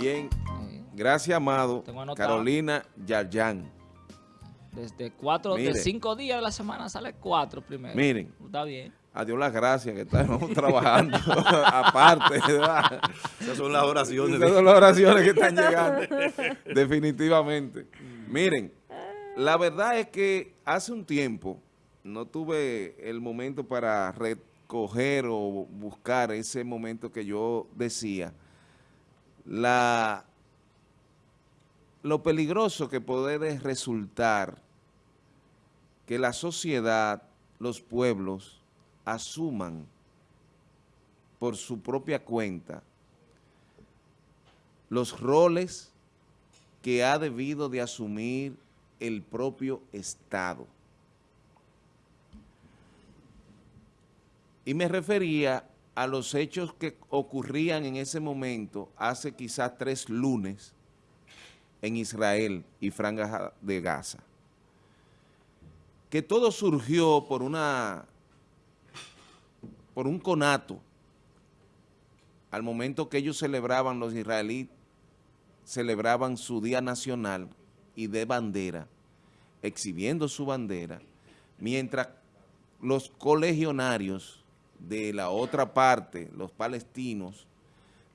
Bien, gracias, amado. Carolina Yarjan. Desde cuatro, de cinco días de la semana sale cuatro primero. Miren. Está bien. Adiós las gracias que estamos trabajando aparte. ¿verdad? Esas son las oraciones. Esas son las oraciones que están llegando. Definitivamente. Miren, la verdad es que hace un tiempo no tuve el momento para recoger o buscar ese momento que yo decía. La, lo peligroso que puede resultar que la sociedad, los pueblos, asuman por su propia cuenta los roles que ha debido de asumir el propio Estado. Y me refería a los hechos que ocurrían en ese momento, hace quizás tres lunes, en Israel y Franja de Gaza. Que todo surgió por una por un conato al momento que ellos celebraban, los israelíes celebraban su día nacional y de bandera, exhibiendo su bandera, mientras los colegionarios de la otra parte, los palestinos,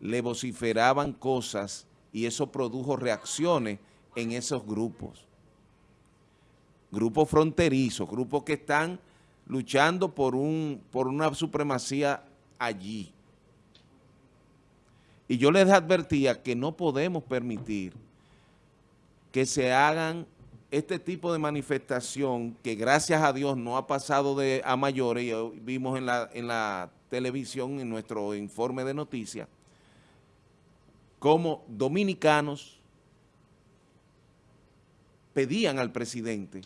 le vociferaban cosas y eso produjo reacciones en esos grupos. Grupos fronterizos, grupos que están luchando por, un, por una supremacía allí. Y yo les advertía que no podemos permitir que se hagan este tipo de manifestación que gracias a Dios no ha pasado de a mayores, y vimos en la, en la televisión, en nuestro informe de noticias, como dominicanos pedían al presidente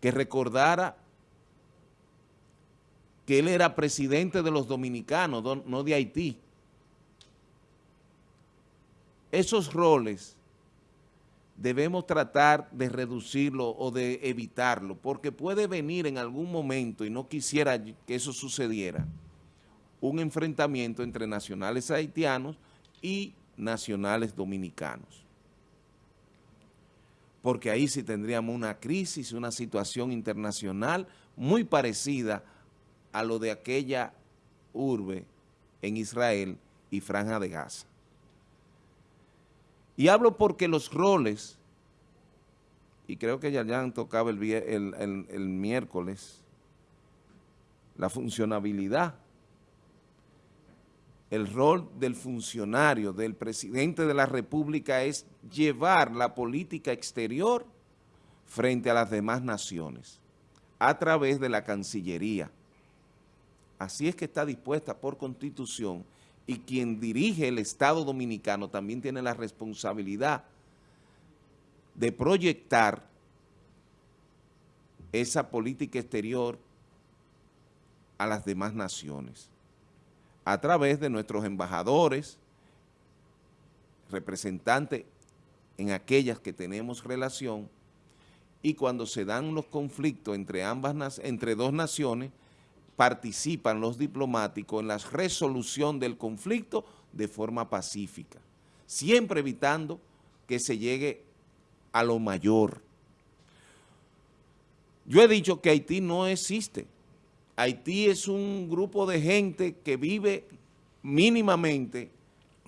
que recordara que él era presidente de los dominicanos, no de Haití. Esos roles debemos tratar de reducirlo o de evitarlo, porque puede venir en algún momento, y no quisiera que eso sucediera, un enfrentamiento entre nacionales haitianos y nacionales dominicanos. Porque ahí sí tendríamos una crisis, una situación internacional muy parecida a lo de aquella urbe en Israel y Franja de Gaza. Y hablo porque los roles, y creo que ya han tocado el, el, miércoles, la funcionabilidad, el rol del funcionario, del presidente de la República es llevar la política exterior frente a las demás naciones a través de la Cancillería. Así es que está dispuesta por Constitución y quien dirige el Estado Dominicano también tiene la responsabilidad de proyectar esa política exterior a las demás naciones a través de nuestros embajadores, representantes en aquellas que tenemos relación y cuando se dan los conflictos entre, ambas, entre dos naciones, participan los diplomáticos en la resolución del conflicto de forma pacífica, siempre evitando que se llegue a lo mayor. Yo he dicho que Haití no existe. Haití es un grupo de gente que vive mínimamente.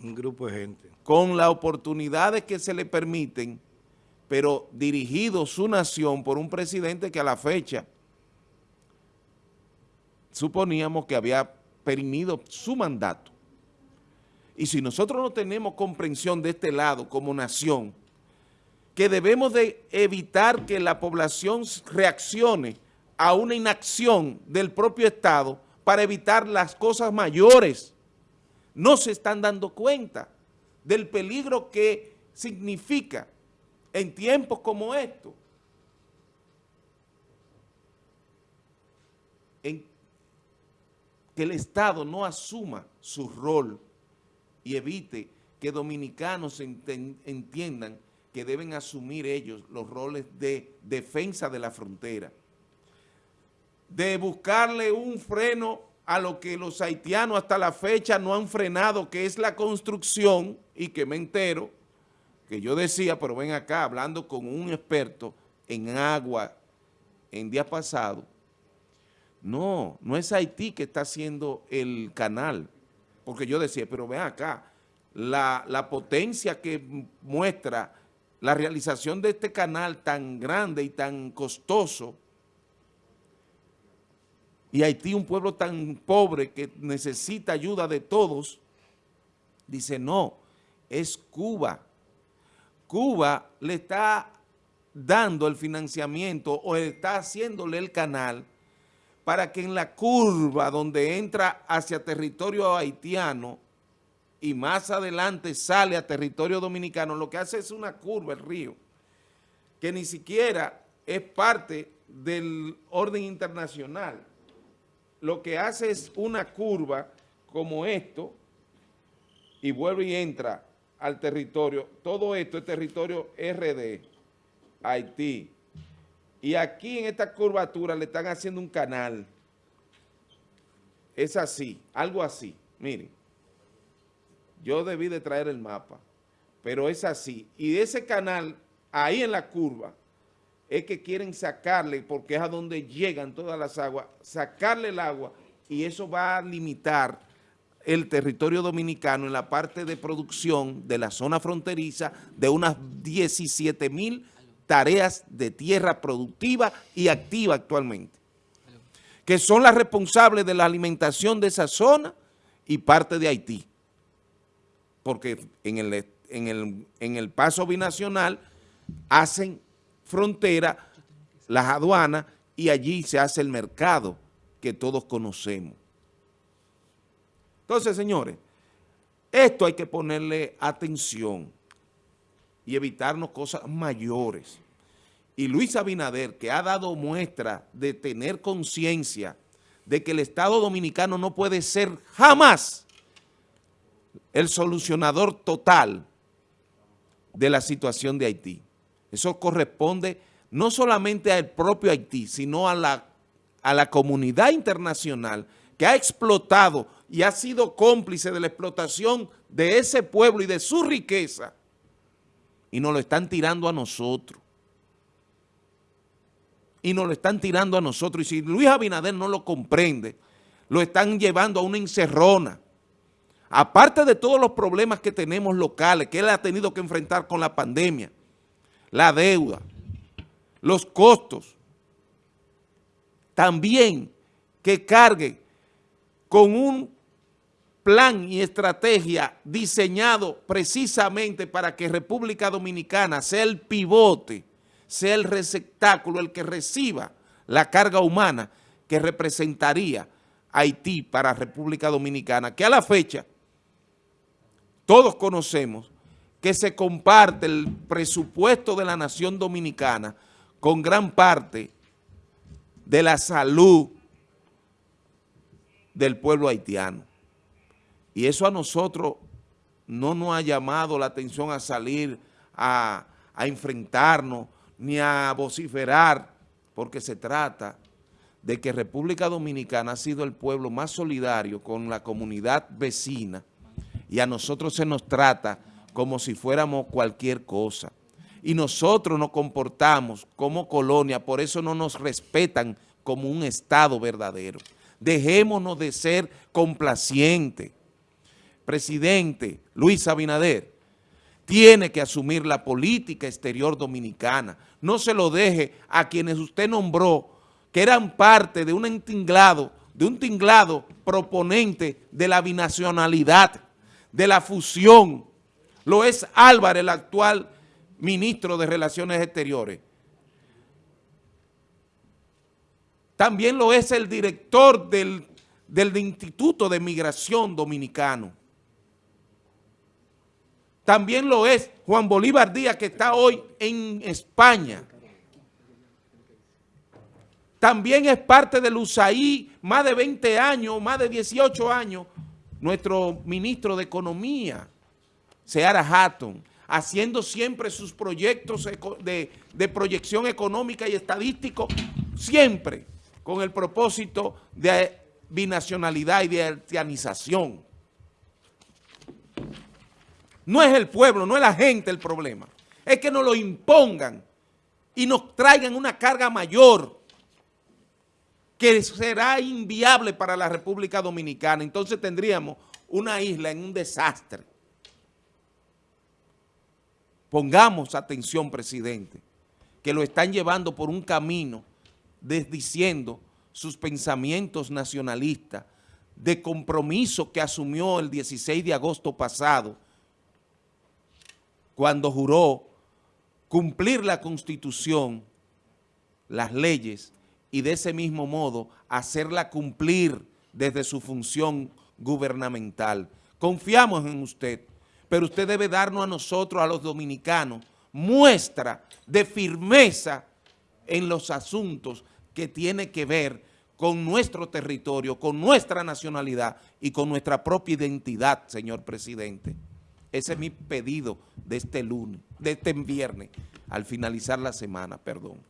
Un grupo de gente. Con las oportunidades que se le permiten, pero dirigido su nación por un presidente que a la fecha suponíamos que había perimido su mandato. Y si nosotros no tenemos comprensión de este lado como nación, que debemos de evitar que la población reaccione a una inacción del propio Estado para evitar las cosas mayores, no se están dando cuenta del peligro que significa en tiempos como estos en que el Estado no asuma su rol y evite que dominicanos entiendan que deben asumir ellos los roles de defensa de la frontera, de buscarle un freno a lo que los haitianos hasta la fecha no han frenado, que es la construcción, y que me entero, que yo decía, pero ven acá, hablando con un experto en agua en día pasado, no, no es Haití que está haciendo el canal, porque yo decía, pero ven acá, la, la potencia que muestra la realización de este canal tan grande y tan costoso, y Haití, un pueblo tan pobre que necesita ayuda de todos, dice no, es Cuba. Cuba le está dando el financiamiento o está haciéndole el canal para que en la curva donde entra hacia territorio haitiano y más adelante sale a territorio dominicano, lo que hace es una curva, el río, que ni siquiera es parte del orden internacional lo que hace es una curva como esto y vuelve y entra al territorio. Todo esto es territorio RD, Haití. Y aquí en esta curvatura le están haciendo un canal. Es así, algo así. Miren, yo debí de traer el mapa, pero es así. Y ese canal, ahí en la curva, es que quieren sacarle, porque es a donde llegan todas las aguas, sacarle el agua y eso va a limitar el territorio dominicano en la parte de producción de la zona fronteriza de unas 17 mil tareas de tierra productiva y activa actualmente, que son las responsables de la alimentación de esa zona y parte de Haití, porque en el, en el, en el paso binacional hacen frontera, las aduanas, y allí se hace el mercado que todos conocemos. Entonces, señores, esto hay que ponerle atención y evitarnos cosas mayores. Y Luis Abinader, que ha dado muestra de tener conciencia de que el Estado Dominicano no puede ser jamás el solucionador total de la situación de Haití. Eso corresponde no solamente al propio Haití, sino a la, a la comunidad internacional que ha explotado y ha sido cómplice de la explotación de ese pueblo y de su riqueza. Y nos lo están tirando a nosotros. Y nos lo están tirando a nosotros. Y si Luis Abinader no lo comprende, lo están llevando a una encerrona. Aparte de todos los problemas que tenemos locales, que él ha tenido que enfrentar con la pandemia, la deuda, los costos. También que cargue con un plan y estrategia diseñado precisamente para que República Dominicana sea el pivote, sea el receptáculo, el que reciba la carga humana que representaría Haití para República Dominicana, que a la fecha todos conocemos que se comparte el presupuesto de la nación dominicana con gran parte de la salud del pueblo haitiano. Y eso a nosotros no nos ha llamado la atención a salir a, enfrentarnos ni a vociferar, porque se trata de que República Dominicana ha sido el pueblo más solidario con la comunidad vecina y a nosotros se nos trata como si fuéramos cualquier cosa. Y nosotros nos comportamos como colonia, por eso no nos respetan como un Estado verdadero. Dejémonos de ser complacientes. Presidente Luis Abinader tiene que asumir la política exterior dominicana. No se lo deje a quienes usted nombró, que eran parte de un tinglado, de un tinglado proponente de la binacionalidad, de la fusión, lo es Álvarez, el actual ministro de Relaciones Exteriores. También lo es el director del, del Instituto de Migración Dominicano. También lo es Juan Bolívar Díaz, que está hoy en España. También es parte del USAID, más de 20 años, más de 18 años, nuestro ministro de Economía. Seara Hatton, haciendo siempre sus proyectos de, proyección económica y estadístico, siempre con el propósito de binacionalidad y de haitianización. No es el pueblo, no es la gente el problema. Es que nos lo impongan y nos traigan una carga mayor que será inviable para la República Dominicana. Entonces tendríamos una isla en un desastre. Pongamos atención, presidente, que lo están llevando por un camino desdiciendo sus pensamientos nacionalistas de compromiso que asumió el 16 de agosto pasado cuando juró cumplir la Constitución, las leyes y de ese mismo modo hacerla cumplir desde su función gubernamental. Confiamos en usted, pero usted debe darnos a nosotros, a los dominicanos, muestra de firmeza en los asuntos que tiene que ver con nuestro territorio, con nuestra nacionalidad y con nuestra propia identidad, señor presidente. Ese es mi pedido de este lunes, de este viernes, al finalizar la semana, perdón.